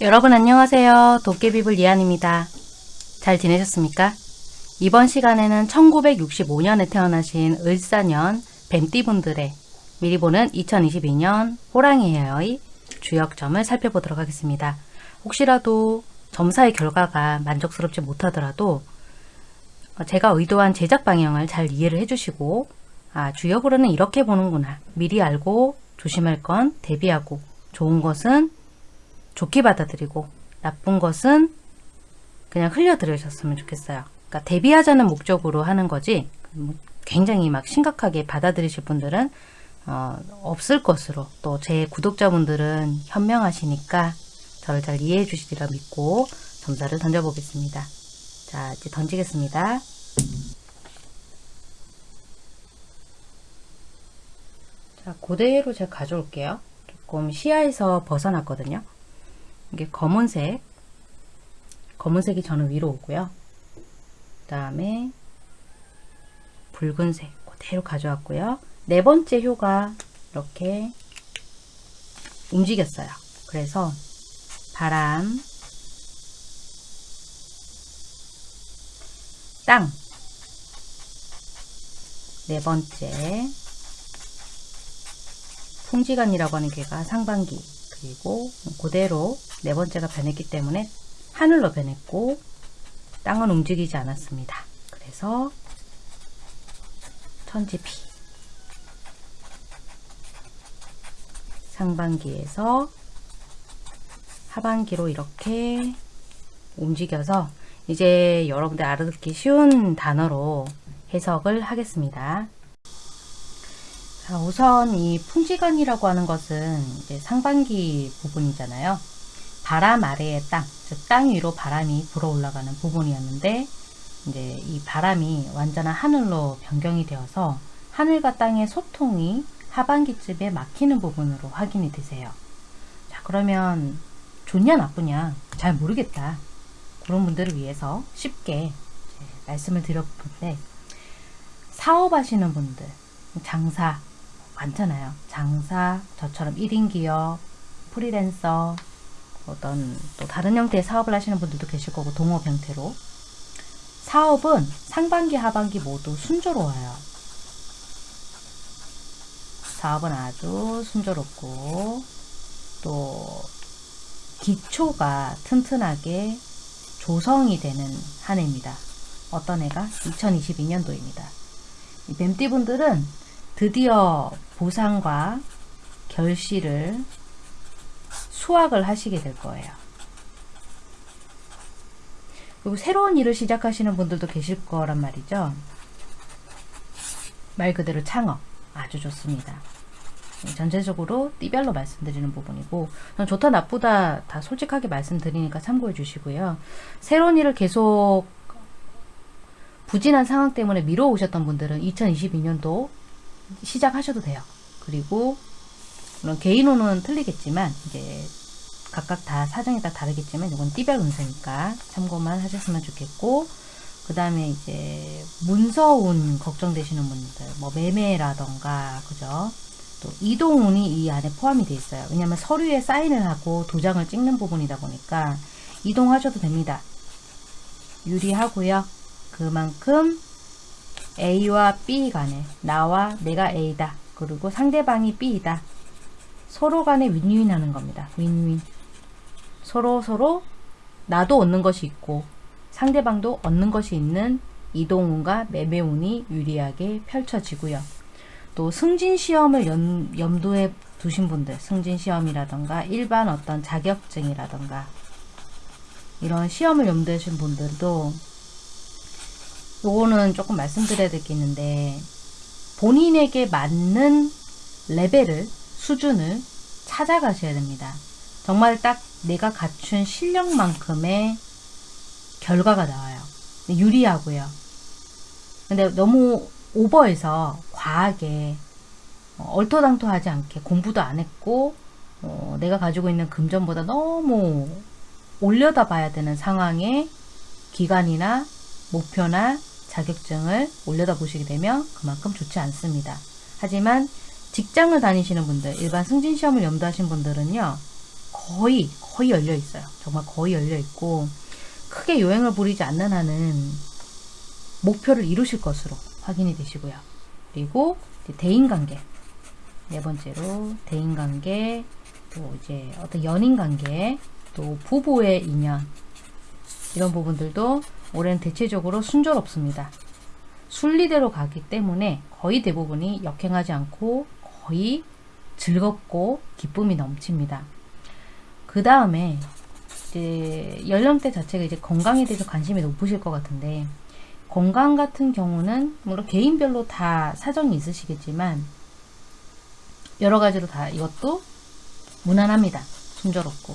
여러분 안녕하세요. 도깨비불 이한입니다. 잘 지내셨습니까? 이번 시간에는 1965년에 태어나신 을사년 뱀띠분들의 미리 보는 2022년 호랑이 헤어의 주역점을 살펴보도록 하겠습니다. 혹시라도 점사의 결과가 만족스럽지 못하더라도 제가 의도한 제작 방향을 잘 이해를 해주시고 아 주역으로는 이렇게 보는구나 미리 알고 조심할 건 대비하고 좋은 것은 좋게 받아들이고 나쁜 것은 그냥 흘려들으셨으면 좋겠어요. 그러니까 대비하자는 목적으로 하는 거지 뭐 굉장히 막 심각하게 받아들이실 분들은 어, 없을 것으로 또 제 구독자분들은 현명하시니까 저를 잘 이해해 주시리라 믿고 점사를 던져보겠습니다. 자 이제 던지겠습니다. 자 그대로 제가 가져올게요. 조금 시야에서 벗어났거든요. 이게 검은색. 검은색이 저는 위로 오고요. 그 다음에 붉은색 그대로 가져왔고요. 네 번째 효가 이렇게 움직였어요. 그래서 바람 땅. 네 번째 풍지간이라고 하는 괴가 상반기 그리고 그대로 네 번째가 변했기 때문에 하늘로 변했고 땅은 움직이지 않았습니다. 그래서 천지피 상반기에서 하반기로 이렇게 움직여서 이제 여러분들 알아듣기 쉬운 단어로 해석을 하겠습니다. 자, 우선 이 풍지간이라고 하는 것은 이제 상반기 부분이잖아요. 바람 아래의 땅, 즉 땅 위로 바람이 불어 올라가는 부분이었는데 이제 이 바람이 완전한 하늘로 변경이 되어서 하늘과 땅의 소통이 하반기쯤에 막히는 부분으로 확인이 되세요. 자 그러면 좋냐 나쁘냐 잘 모르겠다. 그런 분들을 위해서 쉽게 말씀을 드려보는데 사업하시는 분들, 장사 많잖아요. 장사, 저처럼 1인 기업, 프리랜서, 어떤 또 다른 형태의 사업을 하시는 분들도 계실 거고 동업 형태로 사업은 상반기 하반기 모두 순조로워요. 사업은 아주 순조롭고 또 기초가 튼튼하게 조성이 되는 한 해입니다. 어떤 해가? 2022년도입니다. 이 뱀띠분들은 드디어 보상과 결실을 수확을 하시게 될 거예요. 그리고 새로운 일을 시작하시는 분들도 계실 거란 말이죠. 말 그대로 창업 아주 좋습니다. 전체적으로 띠별로 말씀드리는 부분이고 좋다 나쁘다 다 솔직하게 말씀드리니까 참고해 주시고요. 새로운 일을 계속 부진한 상황 때문에 미뤄오셨던 분들은 2022년도 시작하셔도 돼요. 그리고 물론 개인호는 틀리겠지만 이제 각각 다 사정이 다 다르겠지만 이건 띠별 운세니까 참고만 하셨으면 좋겠고 그 다음에 이제 문서운 걱정되시는 분들 뭐 매매라던가 그죠? 또 이동운이 이 안에 포함이 되어 있어요. 왜냐하면 서류에 사인을 하고 도장을 찍는 부분이다 보니까 이동하셔도 됩니다. 유리하고요. 그만큼 A와 B 간에 나와 내가 A다. 그리고 상대방이 B이다 서로 간에 윈윈 하는 겁니다. 윈윈. 서로 서로 나도 얻는 것이 있고 상대방도 얻는 것이 있는 이동운과 매매운이 유리하게 펼쳐지고요. 또 승진시험을 연, 염두에 두신 분들 승진시험이라던가 일반 어떤 자격증이라던가 이런 시험을 염두에 두신 분들도 요거는 조금 말씀드려야 될 게 있는데 본인에게 맞는 레벨을 수준을 찾아가셔야 됩니다. 정말 딱 내가 갖춘 실력만큼의 결과가 나와요. 유리하고요. 근데 너무 오버해서 과하게 어, 얼토당토하지 않게 공부도 안 했고 어, 내가 가지고 있는 금전보다 너무 올려다 봐야 되는 상황에 기간이나 목표나 자격증을 올려다 보시게 되면 그만큼 좋지 않습니다. 하지만 직장을 다니시는 분들, 일반 승진시험을 염두하신 분들은요. 거의 거의 열려 있어요. 정말 거의 열려 있고 크게 요행을 부리지 않는 한은 목표를 이루실 것으로 확인이 되시고요. 그리고 대인관계 네 번째로 대인관계 또 이제 어떤 연인관계 또 부부의 인연 이런 부분들도 올해는 대체적으로 순조롭습니다. 순리대로 가기 때문에 거의 대부분이 역행하지 않고 거의 즐겁고 기쁨이 넘칩니다. 그 다음에 이제 연령대 자체가 이제 건강에 대해서 관심이 높으실 것 같은데 건강 같은 경우는 물론 개인별로 다 사정이 있으시겠지만 여러 가지로 다 이것도 무난합니다. 순조롭고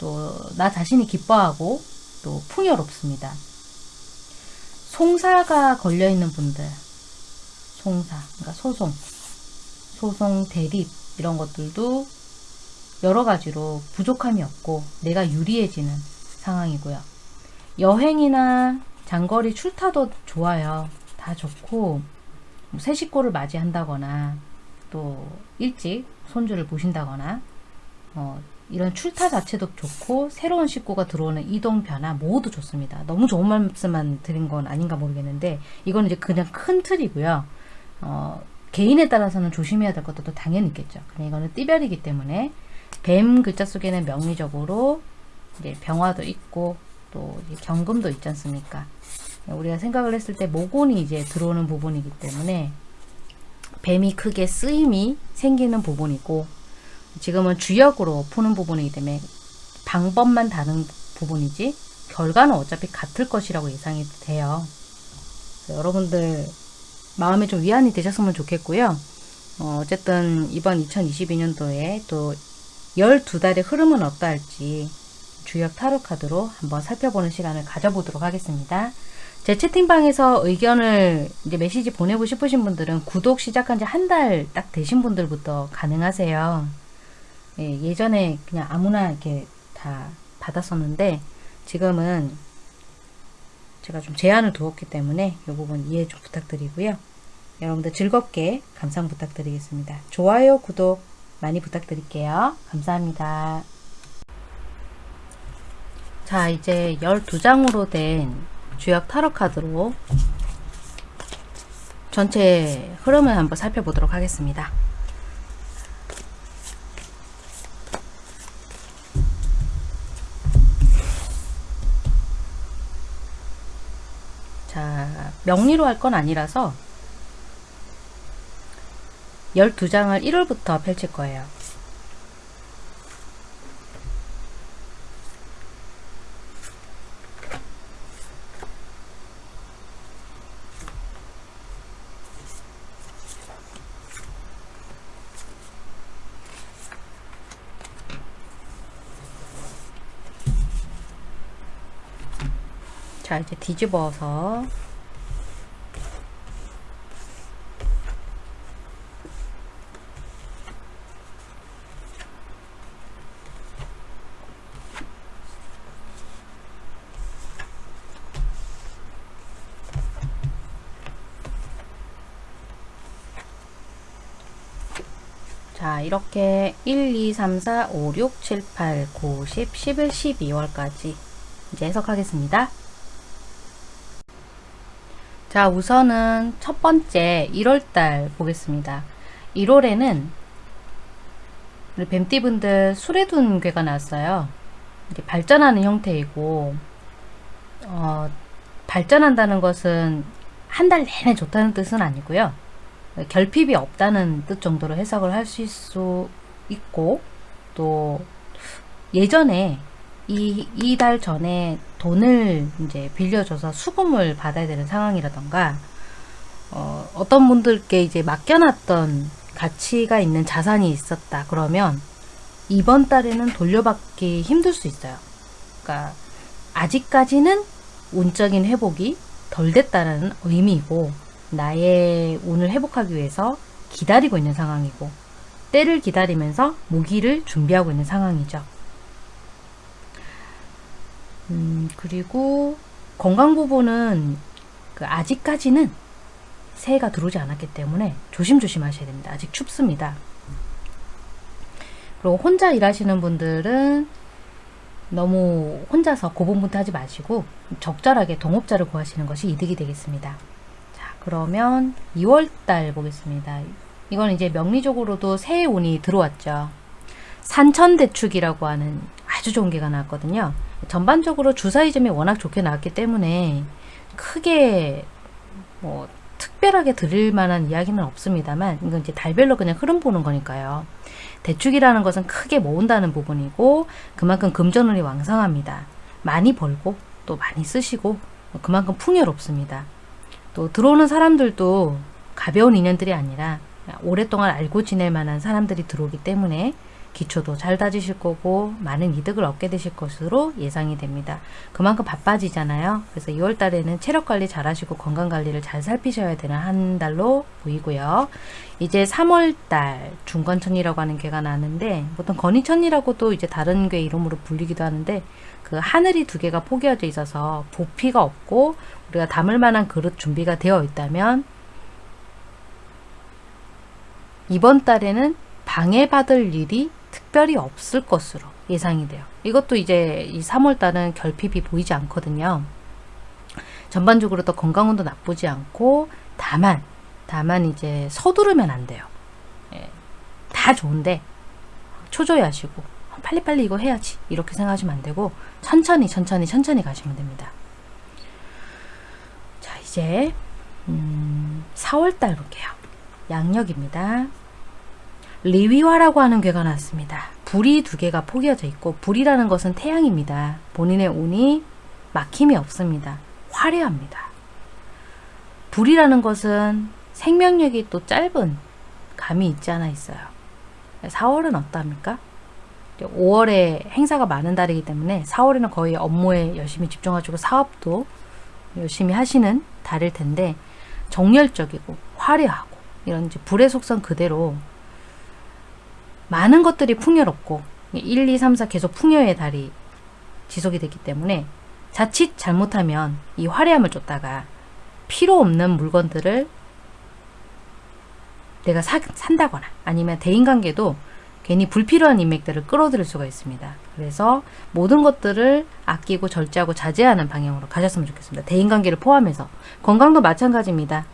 또 나 자신이 기뻐하고 또 풍요롭습니다. 송사가 걸려있는 분들 송사, 그러니까 소송, 소송, 대립 이런 것들도 여러 가지로 부족함이 없고 내가 유리해지는 상황이고요. 여행이나 장거리 출타도 좋아요. 다 좋고 뭐새 식구를 맞이한다거나 또 일찍 손주를 보신다거나 어, 이런 출타 자체도 좋고 새로운 식구가 들어오는 이동 변화 모두 좋습니다. 너무 좋은 말씀만 드린 건 아닌가 모르겠는데 이건 이제 그냥 큰 틀이고요. 어, 개인에 따라서는 조심해야 될 것도 당연히 있겠죠. 그냥 이거는 띠별이기 때문에 뱀 글자 속에는 명리적으로 이제 병화도 있고 또 경금도 있지 않습니까? 우리가 생각을 했을 때 모곤이 이제 들어오는 부분이기 때문에 뱀이 크게 쓰임이 생기는 부분이고 지금은 주역으로 푸는 부분이기 때문에 방법만 다른 부분이지 결과는 어차피 같을 것이라고 예상이 돼요. 여러분들 마음에 좀 위안이 되셨으면 좋겠고요. 어, 어쨌든 이번 2022년도에 또 12달의 흐름은 어떠할지 주역 타로 카드로 한번 살펴보는 시간을 가져보도록 하겠습니다. 제 채팅방에서 의견을 이제 메시지 보내고 싶으신 분들은 구독 시작한 지 한 달 딱 되신 분들부터 가능하세요. 예, 예전에 그냥 아무나 이렇게 다 받았었는데 지금은 제가 좀 제한을 두었기 때문에 이 부분 이해 좀 부탁드리고요. 여러분들 즐겁게 감상 부탁드리겠습니다. 좋아요, 구독 많이 부탁드릴게요. 감사합니다. 자, 이제 12장으로 된 주역 타로 카드로 전체 흐름을 한번 살펴보도록 하겠습니다. 자, 명리로 할 건 아니라서 12장을 1월부터 펼칠 거예요. 자 이제 뒤집어서 자 이렇게 1, 2, 3, 4, 5, 6, 7, 8, 9, 10, 11, 12월까지 이제 해석하겠습니다. 자 우선은 첫 번째 1월달 보겠습니다. 1월에는 우리 뱀띠분들 수레둔 괴가 나왔어요. 발전하는 형태이고 어, 발전한다는 것은 한 달 내내 좋다는 뜻은 아니고요. 결핍이 없다는 뜻 정도로 해석을 하실 수 있고 또 예전에 이, 이달 전에 돈을 이제 빌려줘서 수금을 받아야 되는 상황이라던가 어, 어떤 분들께 이제 맡겨놨던 가치가 있는 자산이 있었다 그러면 이번 달에는 돌려받기 힘들 수 있어요. 그러니까 아직까지는 운적인 회복이 덜 됐다는 의미이고 나의 운을 회복하기 위해서 기다리고 있는 상황이고 때를 기다리면서 무기를 준비하고 있는 상황이죠. 음, 그리고 건강 부분은 그 아직까지는 새해가 들어오지 않았기 때문에 조심조심 하셔야 됩니다. 아직 춥습니다. 그리고 혼자 일하시는 분들은 너무 혼자서 고분분투하지 마시고 적절하게 동업자를 구하시는 것이 이득이 되겠습니다. 자, 그러면 2월달 보겠습니다. 이건 이제 명리적으로도 새해 운이 들어왔죠. 산천대축이라고 하는 아주 좋은 개가 나왔거든요. 전반적으로 주사위점이 워낙 좋게 나왔기 때문에 크게 뭐 특별하게 드릴 만한 이야기는 없습니다만 이건 이제 달별로 그냥 흐름 보는 거니까요. 대축이라는 것은 크게 모은다는 부분이고 그만큼 금전운이 왕성합니다. 많이 벌고 또 많이 쓰시고 그만큼 풍요롭습니다. 또 들어오는 사람들도 가벼운 인연들이 아니라 오랫동안 알고 지낼 만한 사람들이 들어오기 때문에 기초도 잘 다지실 거고 많은 이득을 얻게 되실 것으로 예상이 됩니다. 그만큼 바빠지잖아요. 그래서 2월 달에는 체력 관리 잘 하시고 건강 관리를 잘 살피셔야 되는 한 달로 보이고요. 이제 3월 달 중건천이라고 하는 괴가 나는데 보통 건이천이라고도 이제 다른 괴 이름으로 불리기도 하는데 그 하늘이 두 개가 포개어져 있어서 부피가 없고 우리가 담을 만한 그릇 준비가 되어 있다면 이번 달에는 방해받을 일이 특별히 없을 것으로 예상이 돼요. 이것도 이제 이 3월달은 결핍이 보이지 않거든요. 전반적으로 또 건강운도 나쁘지 않고 다만 다만 이제 서두르면 안 돼요. 예, 다 좋은데 초조해하시고 빨리빨리 이거 해야지 이렇게 생각하시면 안 되고 천천히 천천히 천천히 가시면 됩니다. 자 이제 음, 4월달 볼게요. 양력입니다. 리위화라고 하는 괴가 나왔습니다. 불이 두 개가 포개어져 있고 불이라는 것은 태양입니다. 본인의 운이 막힘이 없습니다. 화려합니다. 불이라는 것은 생명력이 또 짧은 감이 있지 않아 있어요. 4월은 어떠합니까? 5월에 행사가 많은 달이기 때문에 4월에는 거의 업무에 열심히 집중하시고 사업도 열심히 하시는 달일 텐데 정열적이고 화려하고 이런 이제 불의 속성 그대로 많은 것들이 풍요롭고 1, 2, 3, 4 계속 풍요의 달이 지속이 됐기 때문에 자칫 잘못하면 이 화려함을 쫓다가 필요 없는 물건들을 내가 사, 산다거나 아니면 대인관계도 괜히 불필요한 인맥들을 끌어들일 수가 있습니다. 그래서 모든 것들을 아끼고 절제하고 자제하는 방향으로 가셨으면 좋겠습니다. 대인관계를 포함해서 건강도 마찬가지입니다.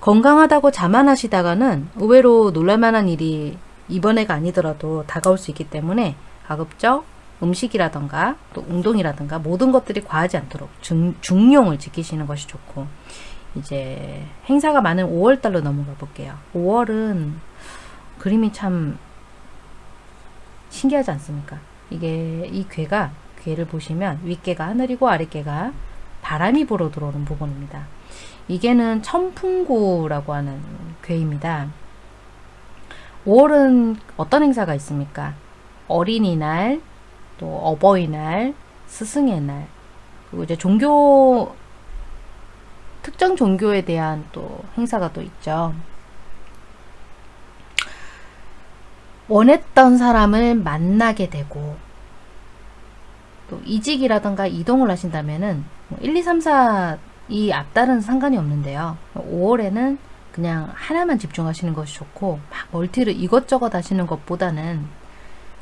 건강하다고 자만하시다가는 의외로 놀랄만한 일이 이번에가 아니더라도 다가올 수 있기 때문에 가급적 음식이라던가 또 운동이라든가 모든 것들이 과하지 않도록 중, 중용을 지키시는 것이 좋고 이제 행사가 많은 5월달로 넘어가 볼게요. 5월은 그림이 참 신기하지 않습니까? 이게 이 괴가 괴를 보시면 윗괴가 하늘이고 아랫괴가 바람이 불어 들어오는 부분입니다. 이게는 천풍구라고 하는 괴입니다. 5월은 어떤 행사가 있습니까? 어린이날, 또 어버이날, 스승의 날, 그리고 이제 종교 특정 종교에 대한 또 행사가 또 있죠. 원했던 사람을 만나게 되고 또 이직이라던가 이동을 하신다면은 1, 2, 3, 4이 앞달은 상관이 없는데요. 5월에는 그냥 하나만 집중하시는 것이 좋고 막 멀티를 이것저것 하시는 것보다는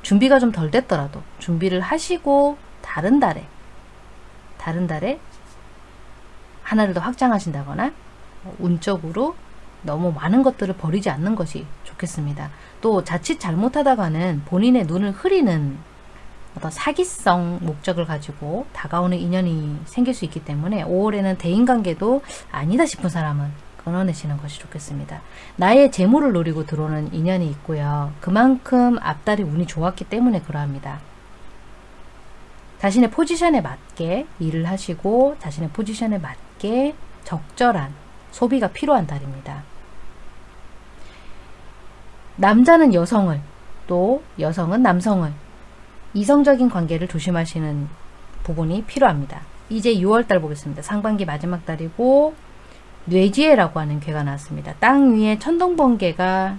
준비가 좀 덜 됐더라도 준비를 하시고 다른 달에 다른 달에 하나를 더 확장하신다거나 운적으로 너무 많은 것들을 버리지 않는 것이 좋겠습니다. 또 자칫 잘못하다가는 본인의 눈을 흐리는 어떤 사기성 목적을 가지고 다가오는 인연이 생길 수 있기 때문에 5월에는 대인관계도 아니다 싶은 사람은 끊어내시는 것이 좋겠습니다. 나의 재물을 노리고 들어오는 인연이 있고요. 그만큼 앞달이 운이 좋았기 때문에 그러합니다. 자신의 포지션에 맞게 일을 하시고 자신의 포지션에 맞게 적절한 소비가 필요한 달입니다. 남자는 여성을 또 여성은 남성을 이성적인 관계를 조심하시는 부분이 필요합니다. 이제 6월달 보겠습니다. 상반기 마지막 달이고 뇌지혜라고 하는 괴가 나왔습니다. 땅 위에 천둥번개가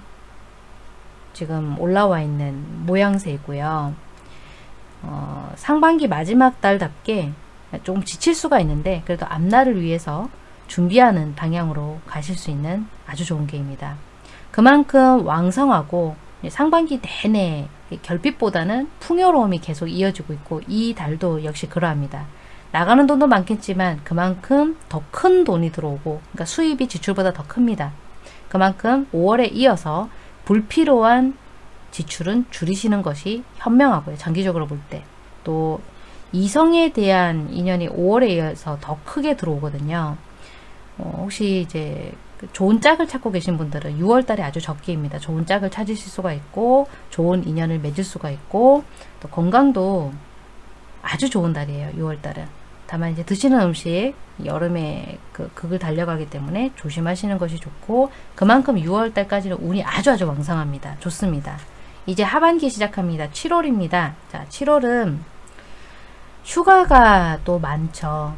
지금 올라와 있는 모양새이고요. 어, 상반기 마지막 달답게 조금 지칠 수가 있는데 그래도 앞날을 위해서 준비하는 방향으로 가실 수 있는 아주 좋은 게입니다. 그만큼 왕성하고 상반기 내내 결핍보다는 풍요로움이 계속 이어지고 있고 이 달도 역시 그러합니다. 나가는 돈도 많겠지만 그만큼 더 큰 돈이 들어오고 그러니까 수입이 지출보다 더 큽니다. 그만큼 5월에 이어서 불필요한 지출은 줄이시는 것이 현명하고요. 장기적으로 볼 때. 또 이성에 대한 인연이 5월에 이어서 더 크게 들어오거든요. 어, 혹시 이제 그 좋은 짝을 찾고 계신 분들은 6월 달에 아주 적기입니다. 좋은 짝을 찾으실 수가 있고 좋은 인연을 맺을 수가 있고 또 건강도 아주 좋은 달이에요. 6월 달은. 다만 이제 드시는 음식 여름에 그 극을 달려가기 때문에 조심하시는 것이 좋고 그만큼 6월 달까지는 운이 아주 아주 왕성합니다. 좋습니다. 이제 하반기 시작합니다. 7월입니다. 자, 7월은 휴가가 또 많죠.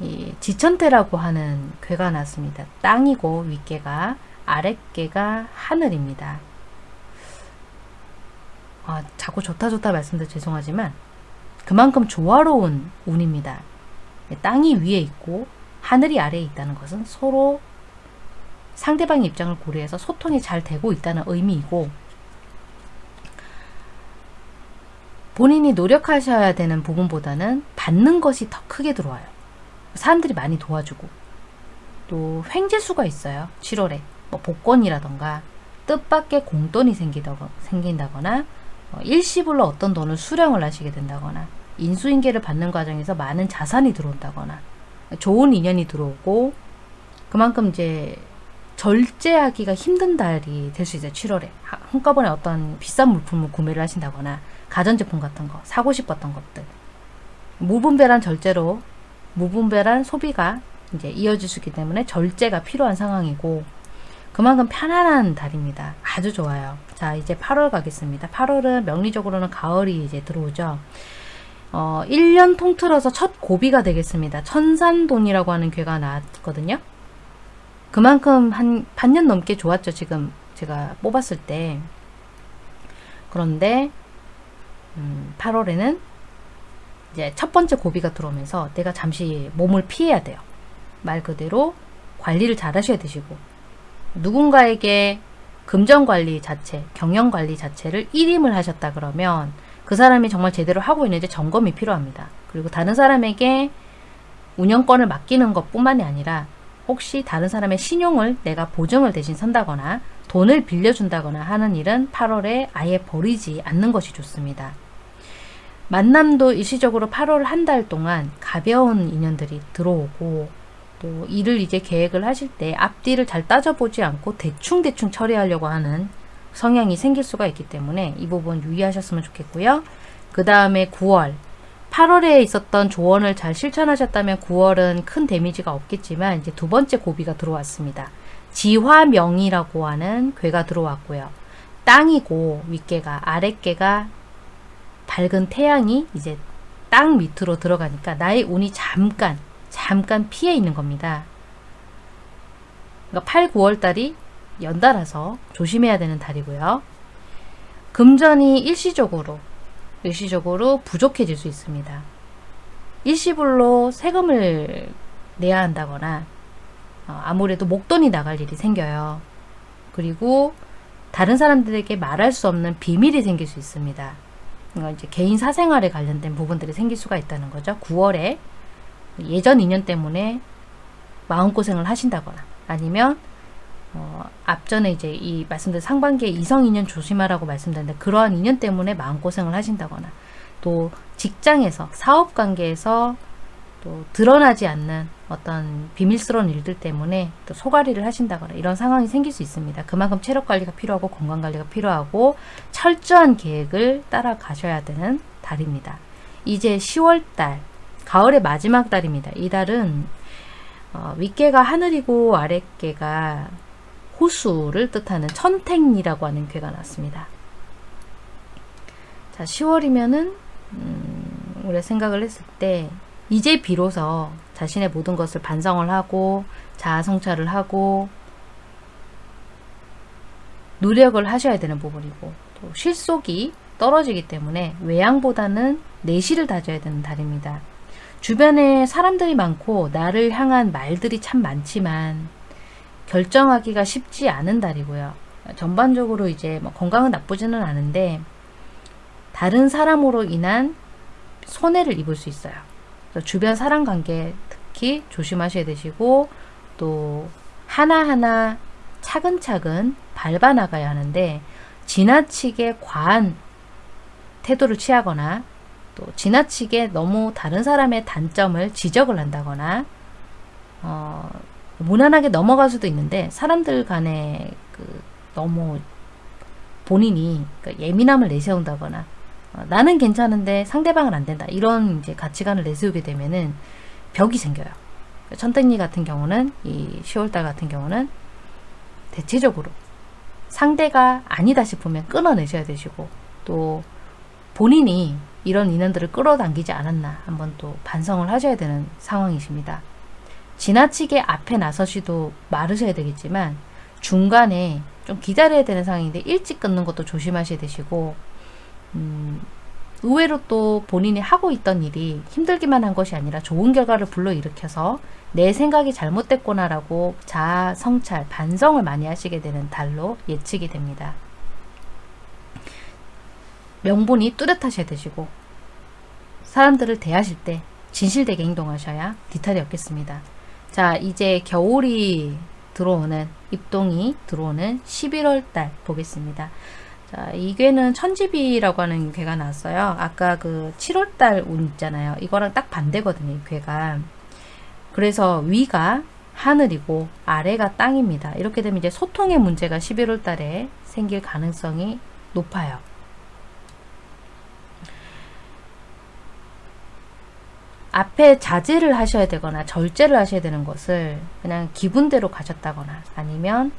이 지천태라고 하는 괴가 났습니다. 땅이고 윗개가 아랫개가 하늘입니다. 아, 자꾸 좋다 좋다 말씀드려 죄송하지만 그만큼 조화로운 운입니다. 땅이 위에 있고 하늘이 아래에 있다는 것은 서로 상대방의 입장을 고려해서 소통이 잘 되고 있다는 의미이고 본인이 노력하셔야 되는 부분보다는 받는 것이 더 크게 들어와요. 사람들이 많이 도와주고 또 횡재수가 있어요. 7월에 뭐 복권이라던가 뜻밖의 공돈이 생긴다거나 어, 일시불로 어떤 돈을 수령을 하시게 된다거나 인수인계를 받는 과정에서 많은 자산이 들어온다거나 좋은 인연이 들어오고 그만큼 이제 절제하기가 힘든 달이 될 수 있어요. 7월에 한꺼번에 어떤 비싼 물품을 구매를 하신다거나 가전제품 같은 거 사고 싶었던 것들 무분별한 절제로 무분별한 소비가 이제 이어질 수 있기 때문에 절제가 필요한 상황이고 그만큼 편안한 달입니다. 아주 좋아요. 자 이제 8월 가겠습니다. 8월은 명리적으로는 가을이 이제 들어오죠. 어, 1년 통틀어서 첫 고비가 되겠습니다. 천산돈이라고 하는 괴가 나왔거든요. 그만큼 한 반년 넘게 좋았죠. 지금 제가 뽑았을 때. 그런데 음, 8월에는 이제 첫 번째 고비가 들어오면서 내가 잠시 몸을 피해야 돼요. 말 그대로 관리를 잘 하셔야 되시고 누군가에게 금전관리 자체, 경영관리 자체를 1임을 하셨다 그러면 그 사람이 정말 제대로 하고 있는지 점검이 필요합니다. 그리고 다른 사람에게 운영권을 맡기는 것 뿐만이 아니라 혹시 다른 사람의 신용을 내가 보증을 대신 선다거나 돈을 빌려준다거나 하는 일은 8월에 아예 버리지 않는 것이 좋습니다. 만남도 일시적으로 8월 한 달 동안 가벼운 인연들이 들어오고 또 일을 이제 계획을 하실 때 앞뒤를 잘 따져보지 않고 대충대충 처리하려고 하는 성향이 생길 수가 있기 때문에 이 부분 유의하셨으면 좋겠고요. 그 다음에 9월 8월에 있었던 조언을 잘 실천하셨다면 9월은 큰 데미지가 없겠지만 이제 두 번째 고비가 들어왔습니다. 지화명이라고 하는 괴가 들어왔고요. 땅이고 윗개가 아랫개가 밝은 태양이 이제 땅 밑으로 들어가니까 나의 운이 잠깐 잠깐 피해 있는 겁니다. 그러니까 8, 9월 달이 연달아서 조심해야 되는 달이고요. 금전이 일시적으로 일시적으로 부족해질 수 있습니다. 일시불로 세금을 내야 한다거나 어, 아무래도 목돈이 나갈 일이 생겨요. 그리고 다른 사람들에게 말할 수 없는 비밀이 생길 수 있습니다. 이제 개인 사생활에 관련된 부분들이 생길 수가 있다는 거죠. 9월에 예전 인연 때문에 마음고생을 하신다거나 아니면 어, 앞전에 이제 이 말씀드린 상반기에 이성 인연 조심하라고 말씀드렸는데 그러한 인연 때문에 마음고생을 하신다거나 또 직장에서 사업 관계에서 또 드러나지 않는 어떤 비밀스러운 일들 때문에 또 소가리를 하신다거나 이런 상황이 생길 수 있습니다. 그만큼 체력 관리가 필요하고 건강 관리가 필요하고 철저한 계획을 따라가셔야 되는 달입니다. 이제 10월달 가을의 마지막 달입니다. 이 달은 어, 윗개가 하늘이고 아랫개가 호수를 뜻하는 천택이라고 하는 괴가 났습니다. 자, 10월이면은 음, 우리가 생각을 했을 때 이제 비로소 자신의 모든 것을 반성을 하고 자아성찰을 하고 노력을 하셔야 되는 부분이고 또 실속이 떨어지기 때문에 외양보다는 내실을 다져야 되는 달입니다. 주변에 사람들이 많고 나를 향한 말들이 참 많지만 결정하기가 쉽지 않은 달이고요. 전반적으로 이제 뭐 건강은 나쁘지는 않은데 다른 사람으로 인한 손해를 입을 수 있어요. 주변 사람 관계 특히 조심하셔야 되시고 또 하나하나 차근차근 밟아 나가야 하는데 지나치게 과한 태도를 취하거나 또 지나치게 너무 다른 사람의 단점을 지적을 한다거나 어, 무난하게 넘어갈 수도 있는데 사람들 간에 그 너무 본인이 그 예민함을 내세운다거나 어, 나는 괜찮은데 상대방은 안 된다 이런 이제 가치관을 내세우게 되면은 벽이 생겨요. 천땡리 같은 경우는 이 10월달 같은 경우는 대체적으로 상대가 아니다 싶으면 끊어내셔야 되시고 또 본인이 이런 인연들을 끌어당기지 않았나 한번 또 반성을 하셔야 되는 상황이십니다. 지나치게 앞에 나서시도 마르셔야 되겠지만 중간에 좀 기다려야 되는 상황인데 일찍 끊는 것도 조심하셔야 되시고 음, 의외로 또 본인이 하고 있던 일이 힘들기만 한 것이 아니라 좋은 결과를 불러일으켜서 내 생각이 잘못됐구나 라고 자아 성찰, 반성을 많이 하시게 되는 달로 예측이 됩니다. 명분이 뚜렷하셔야 되시고 사람들을 대하실 때 진실되게 행동하셔야 뒤탈이 없겠습니다. 자 이제 겨울이 들어오는 입동이 들어오는 11월 달 보겠습니다. 자, 이 괴는 천지비라고 하는 괴가 나왔어요. 아까 그 7월 달 운 있잖아요. 이거랑 딱 반대거든요. 이 괴가. 그래서 위가 하늘이고 아래가 땅입니다. 이렇게 되면 이제 소통의 문제가 11월 달에 생길 가능성이 높아요. 앞에 자제를 하셔야 되거나 절제를 하셔야 되는 것을 그냥 기분대로 가셨다거나 아니면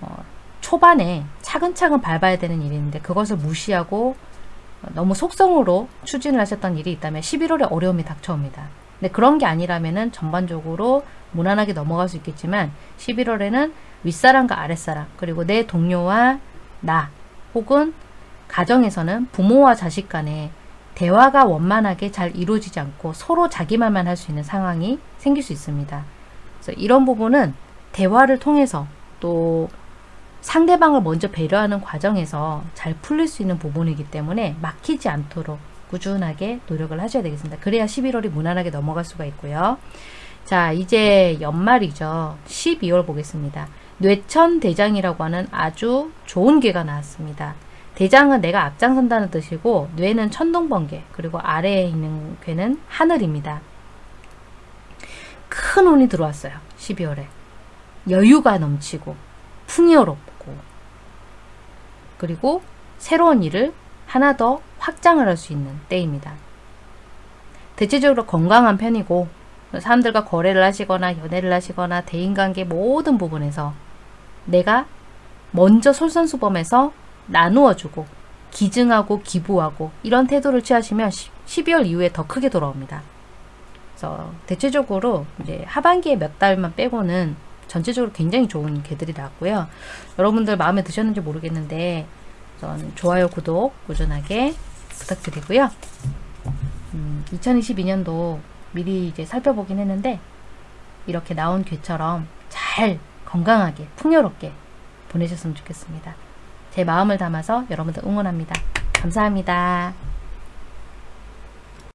어, 초반에 차근차근 밟아야 되는 있는데 그것을 무시하고 너무 속성으로 추진을 하셨던 일이 있다면 11월에 어려움이 닥쳐옵니다. 근데 그런 게 아니라면은 전반적으로 무난하게 넘어갈 수 있겠지만 11월에는 윗사람과 아랫사람 그리고 내 동료와 나 혹은 가정에서는 부모와 자식 간에 대화가 원만하게 잘 이루어지지 않고 서로 자기 말만 할 수 있는 상황이 생길 수 있습니다. 그래서 이런 부분은 대화를 통해서 또 상대방을 먼저 배려하는 과정에서 잘 풀릴 수 있는 부분이기 때문에 막히지 않도록 꾸준하게 노력을 하셔야 되겠습니다. 그래야 11월이 무난하게 넘어갈 수가 있고요. 자 이제 연말이죠. 12월 보겠습니다. 뇌천대장이라고 하는 아주 좋은 괴가 나왔습니다. 대장은 내가 앞장선다는 뜻이고 뇌는 천둥번개 그리고 아래에 있는 괴는 하늘입니다. 큰 운이 들어왔어요. 12월에. 여유가 넘치고 풍요롭고 그리고 새로운 일을 하나 더 확장을 할 수 있는 때입니다. 대체적으로 건강한 편이고 사람들과 거래를 하시거나 연애를 하시거나 대인관계 모든 부분에서 내가 먼저 솔선수범해서 나누어주고 기증하고 기부하고 이런 태도를 취하시면 12월 이후에 더 크게 돌아옵니다. 그래서 대체적으로 이제 하반기에 몇 달만 빼고는 전체적으로 굉장히 좋은 개들이 나왔고요. 여러분들 마음에 드셨는지 모르겠는데 전 좋아요, 구독 꾸준하게 부탁드리고요. 음, 2022년도 미리 이제 살펴보긴 했는데 이렇게 나온 괴처럼 잘 건강하게 풍요롭게 보내셨으면 좋겠습니다. 제 마음을 담아서 여러분들 응원합니다. 감사합니다.